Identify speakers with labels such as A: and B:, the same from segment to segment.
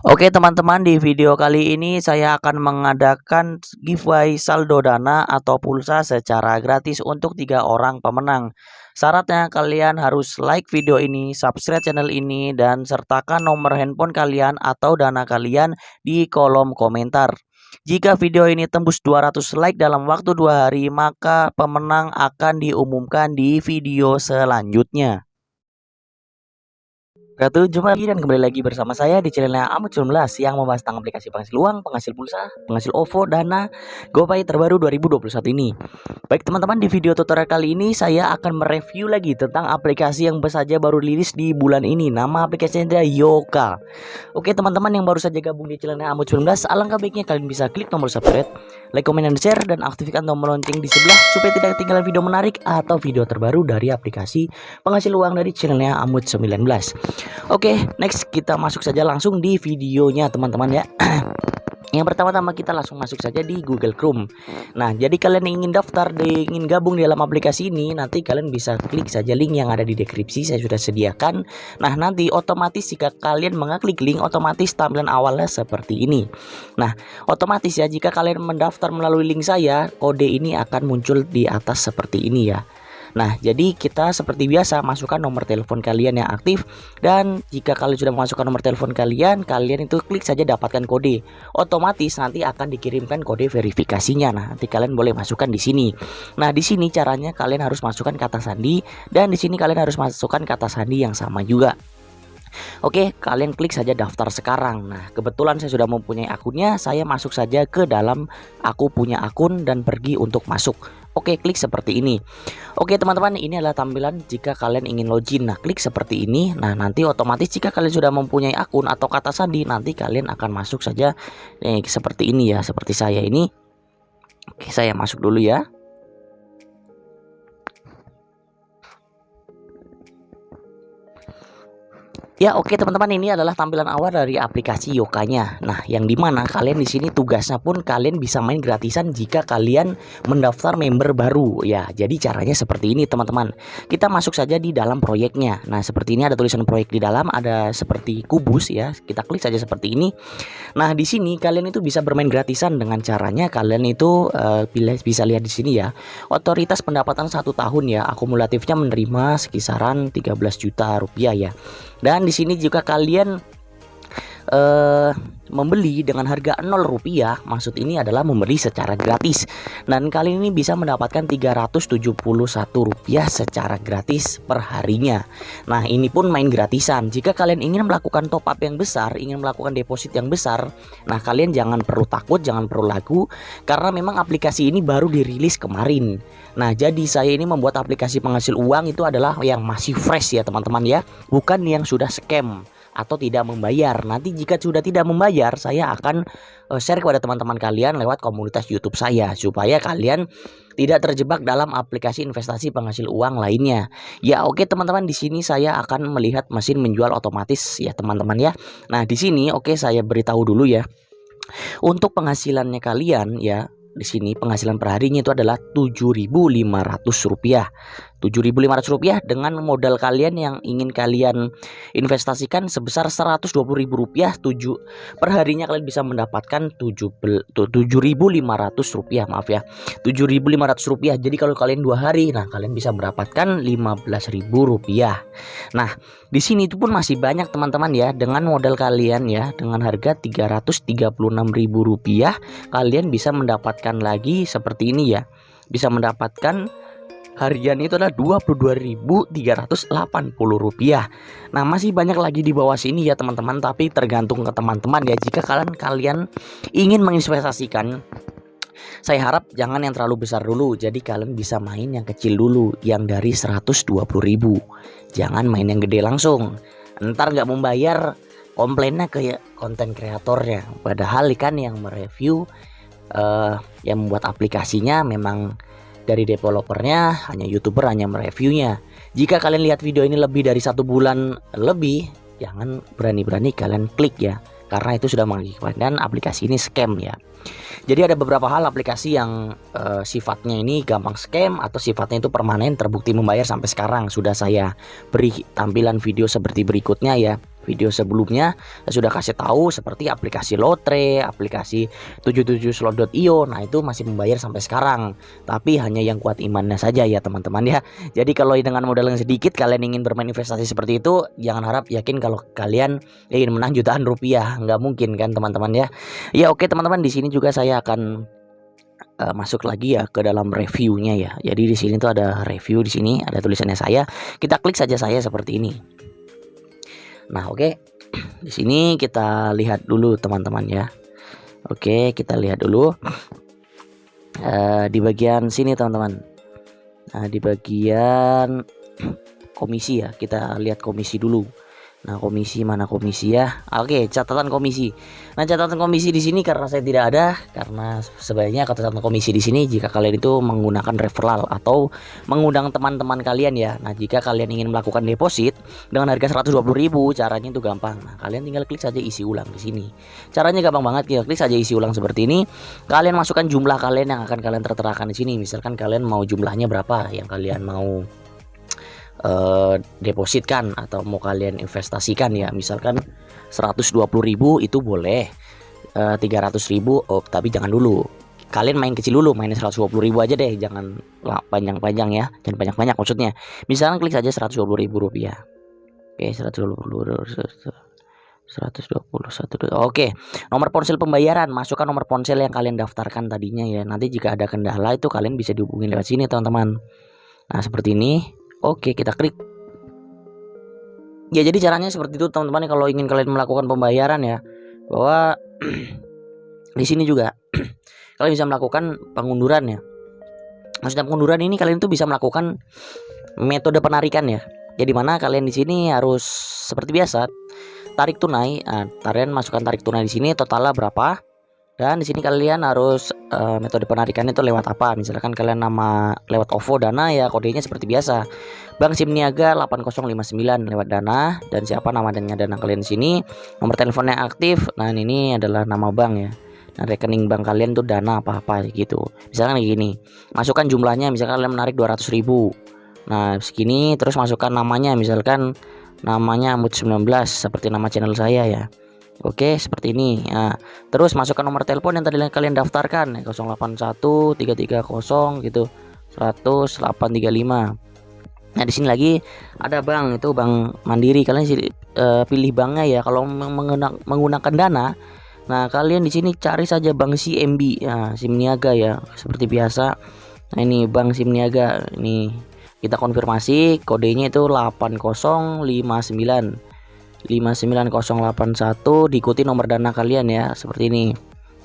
A: Oke teman-teman di video kali ini saya akan mengadakan giveaway saldo dana atau pulsa secara gratis untuk tiga orang pemenang. Syaratnya kalian harus like video ini, subscribe channel ini, dan sertakan nomor handphone kalian atau dana kalian di kolom komentar. Jika video ini tembus 200 like dalam waktu dua hari, maka pemenang akan diumumkan di video selanjutnya. Ratu, jumpa lagi dan kembali lagi bersama saya di channelnya Amut 19 yang membahas tentang aplikasi penghasil uang, penghasil pulsa, penghasil OVO, Dana, GoPay terbaru 2021 ini. Baik teman-teman, di video tutorial kali ini saya akan mereview lagi tentang aplikasi yang saja baru rilis di bulan ini. Nama aplikasinya adalah Yoka. Oke teman-teman yang baru saja gabung di channelnya Amut 19, alangkah baiknya kalian bisa klik tombol subscribe, like, comment, dan share, dan aktifkan tombol lonceng di sebelah supaya tidak ketinggalan video menarik atau video terbaru dari aplikasi penghasil uang dari channelnya Amut 19. Oke, next kita masuk saja langsung di videonya teman-teman ya. Yang pertama-tama kita langsung masuk saja di Google Chrome. Nah, jadi kalian ingin daftar, di, ingin gabung di dalam aplikasi ini, nanti kalian bisa klik saja link yang ada di deskripsi saya sudah sediakan. Nah, nanti otomatis jika kalian mengklik link, otomatis tampilan awalnya seperti ini. Nah, otomatis ya jika kalian mendaftar melalui link saya, kode ini akan muncul di atas seperti ini ya. Nah, jadi kita seperti biasa masukkan nomor telepon kalian yang aktif dan jika kalian sudah memasukkan nomor telepon kalian, kalian itu klik saja dapatkan kode. Otomatis nanti akan dikirimkan kode verifikasinya. Nah, nanti kalian boleh masukkan di sini. Nah, di sini caranya kalian harus masukkan kata sandi dan di sini kalian harus masukkan kata sandi yang sama juga. Oke, kalian klik saja daftar sekarang. Nah, kebetulan saya sudah mempunyai akunnya, saya masuk saja ke dalam aku punya akun dan pergi untuk masuk. Oke, klik seperti ini. Oke, teman-teman, ini adalah tampilan jika kalian ingin login. Nah, klik seperti ini. Nah, nanti otomatis jika kalian sudah mempunyai akun atau kata sandi, nanti kalian akan masuk saja nih seperti ini ya, seperti saya ini. Oke, saya masuk dulu ya. Ya oke okay, teman-teman ini adalah tampilan awal dari aplikasi Yokanya. Nah yang di mana kalian di sini tugasnya pun kalian bisa main gratisan jika kalian mendaftar member baru ya. Jadi caranya seperti ini teman-teman. Kita masuk saja di dalam proyeknya. Nah seperti ini ada tulisan proyek di dalam, ada seperti kubus ya. Kita klik saja seperti ini. Nah di sini kalian itu bisa bermain gratisan dengan caranya kalian itu uh, bisa lihat di sini ya. Otoritas pendapatan satu tahun ya akumulatifnya menerima sekisaran 13 juta rupiah ya. Dan di sini juga kalian uh, membeli dengan harga 0 rupiah maksud ini adalah membeli secara gratis. Dan kali ini bisa mendapatkan 371 rupiah secara gratis per harinya nah ini pun main gratisan. Jika kalian ingin melakukan top up yang besar ingin melakukan deposit yang besar nah kalian jangan perlu takut jangan perlu lagu karena memang aplikasi ini baru dirilis kemarin. Nah jadi saya ini membuat aplikasi penghasil uang itu adalah yang masih fresh ya teman-teman ya. Bukan yang sudah scam atau tidak membayar. Nanti jika sudah tidak membayar, saya akan uh, share kepada teman-teman kalian lewat komunitas YouTube saya supaya kalian tidak terjebak dalam aplikasi investasi penghasil uang lainnya. Ya oke okay, teman-teman di sini saya akan melihat mesin menjual otomatis ya teman-teman ya. Nah di sini oke okay, saya beritahu dulu ya. Untuk penghasilannya kalian ya di sini penghasilan perharinya itu adalah Rp7.500 Rp7.500 dengan modal kalian yang ingin kalian investasikan sebesar Rp120.000 7 perharinya kalian bisa mendapatkan Rp7.500 maaf ya Rp7.500 jadi kalau kalian dua hari nah kalian bisa mendapatkan Rp15.000 nah di sini itu pun masih banyak teman-teman ya. Dengan modal kalian ya dengan harga Rp336.000 kalian bisa mendapatkan lagi seperti ini ya. Bisa mendapatkan harian itu adalah Rp22.380 Nah masih banyak lagi di bawah sini ya teman-teman. Tapi tergantung ke teman-teman ya. Jika kalian kalian ingin menginvestasikan saya harap jangan yang terlalu besar dulu. Jadi kalian bisa main yang kecil dulu Yang dari 120.000 Jangan main yang gede langsung. Ntar nggak membayar komplainnya ke konten kreatornya. Padahal kan yang mereview uh, Yang membuat aplikasinya memang dari developernya, hanya youtuber hanya mereviewnya. Jika kalian lihat video ini lebih dari satu bulan lebih, jangan berani-berani kalian klik ya, karena itu sudah mengakibatkan aplikasi ini scam ya. Jadi ada beberapa hal aplikasi yang uh, sifatnya ini gampang scam atau sifatnya itu permanen terbukti membayar sampai sekarang sudah saya beri tampilan video seperti berikutnya ya video sebelumnya saya sudah kasih tahu seperti aplikasi Lotre, aplikasi 77slot.io. Nah, itu masih membayar sampai sekarang. Tapi hanya yang kuat imannya saja ya, teman-teman ya. Jadi kalau dengan modal yang sedikit kalian ingin bermain investasi seperti itu, jangan harap yakin kalau kalian ingin menang jutaan rupiah. Nggak mungkin kan, teman-teman ya. Ya, oke teman-teman, di sini juga saya akan uh, masuk lagi ya ke dalam reviewnya ya. Jadi di sini tuh ada review di sini ada tulisannya saya. Kita klik saja saya seperti ini. Nah oke okay. di sini kita lihat dulu teman-teman ya. Oke okay, kita lihat dulu uh, di bagian sini teman-teman. Nah di bagian komisi ya kita lihat komisi dulu. Nah, komisi mana komisi ya? Oke, catatan komisi. Nah, catatan komisi di sini karena saya tidak ada karena sebaiknya catatan komisi di sini jika kalian itu menggunakan referral atau mengundang teman-teman kalian ya. Nah, jika kalian ingin melakukan deposit dengan harga 120.000, caranya itu gampang. Nah, kalian tinggal klik saja isi ulang di sini. Caranya gampang banget, ya. klik saja isi ulang seperti ini. Kalian masukkan jumlah kalian yang akan kalian terterakan di sini. Misalkan kalian mau jumlahnya berapa yang kalian mau uh, depositkan atau mau kalian investasikan ya. Misalkan 120.000 itu boleh. Uh, eh, 300.000 oh tapi jangan dulu. Kalian main kecil dulu main 120.000 aja deh. Jangan panjang-panjang ya. Jangan banyak-banyak maksudnya. Misalkan klik saja 120.000 rupiah. Oke 120 121 Oke. Nomor ponsel pembayaran masukkan nomor ponsel yang kalian daftarkan tadinya ya. Nanti jika ada kendala itu kalian bisa dihubungi lewat sini teman-teman. Nah seperti ini Oke, kita klik. Ya, jadi caranya seperti itu teman-teman kalau ingin kalian melakukan pembayaran ya. Bahwa di sini juga kalian bisa melakukan pengunduran ya. Maksudnya pengunduran ini kalian tuh bisa melakukan metode penarikan ya. Jadi mana kalian di sini harus seperti biasa tarik tunai. Nah, kalian masukkan tarik tunai di sini totalnya berapa? Dan di sini kalian harus uh, metode penarikan itu lewat apa? Misalkan kalian nama lewat OVO Dana ya kodenya seperti biasa. Bank SIM Niaga 8059 lewat Dana dan siapa nama dan Dana kalian sini. Nomor teleponnya aktif. Nah, ini adalah nama bank ya. Nah, rekening bank kalian tuh Dana apa-apa gitu. Misalkan kayak gini. Masukkan jumlahnya misalkan kalian menarik 200.000. Nah, segini terus masukkan namanya misalkan namanya Amut 19 seperti nama channel saya ya. Oke, seperti ini. Nah, terus masukkan nomor telepon yang tadi kalian daftarkan 081 330 gitu. 100 835. Nah, di sini lagi ada bank itu Bank Mandiri. Kalian uh, pilih banknya ya kalau menggunakan, Dana. Nah, kalian di sini cari saja Bank CMB ya, SIM Niaga ya, seperti biasa. Nah, ini Bank SIM Niaga. Ini kita konfirmasi kodenya itu 8059 59081 diikuti nomor dana kalian ya seperti ini.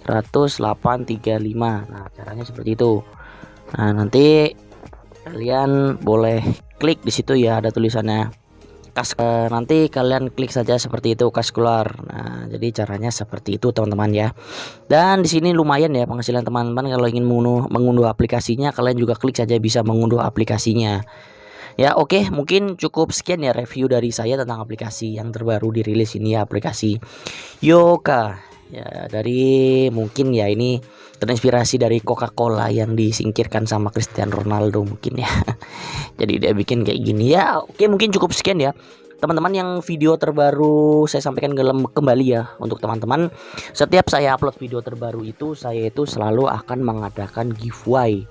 A: 10835 nah caranya seperti itu. Nah nanti kalian boleh klik di situ ya ada tulisannya. Kas e, nanti kalian klik saja seperti itu kas keluar. Nah jadi caranya seperti itu teman-teman ya. Dan di sini lumayan ya penghasilan teman-teman kalau ingin mengunduh, mengunduh aplikasinya kalian juga klik saja bisa mengunduh aplikasinya Ya oke okay, mungkin cukup sekian ya review dari saya tentang aplikasi yang terbaru dirilis ini ya aplikasi Yoka. Ya dari mungkin ya ini terinspirasi dari Coca-Cola yang disingkirkan sama Cristiano Ronaldo mungkin ya. Jadi dia bikin kayak gini. Ya oke okay, mungkin cukup sekian ya. Teman-teman yang video terbaru saya sampaikan kembali ya untuk teman-teman. Setiap saya upload video terbaru itu saya itu selalu akan mengadakan giveaway.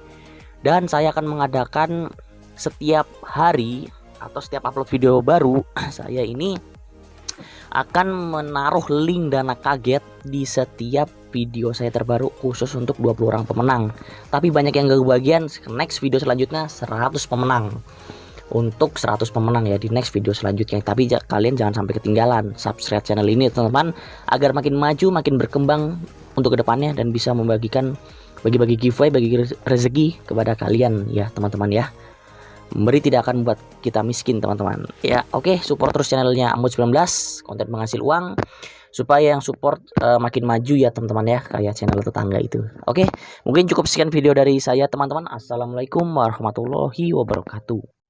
A: Dan saya akan mengadakan setiap hari atau setiap upload video baru saya ini akan menaruh link dana kaget di setiap video saya terbaru khusus untuk 20 orang pemenang. Tapi banyak yang gak kebagian next video selanjutnya 100 pemenang. Untuk 100 pemenang ya di next video selanjutnya. Tapi kalian jangan sampai ketinggalan subscribe channel ini teman-teman agar makin maju makin berkembang untuk ke depannya dan bisa membagikan bagi-bagi giveaway bagi rezeki kepada kalian ya teman-teman ya Memberi tidak akan membuat kita miskin teman-teman. Ya oke okay, support terus channelnya Amut 19 Konten penghasil uang Supaya yang support uh, makin maju ya teman-teman ya Kayak channel tetangga itu. Oke okay, mungkin cukup sekian video dari saya teman-teman. Assalamualaikum warahmatullahi wabarakatuh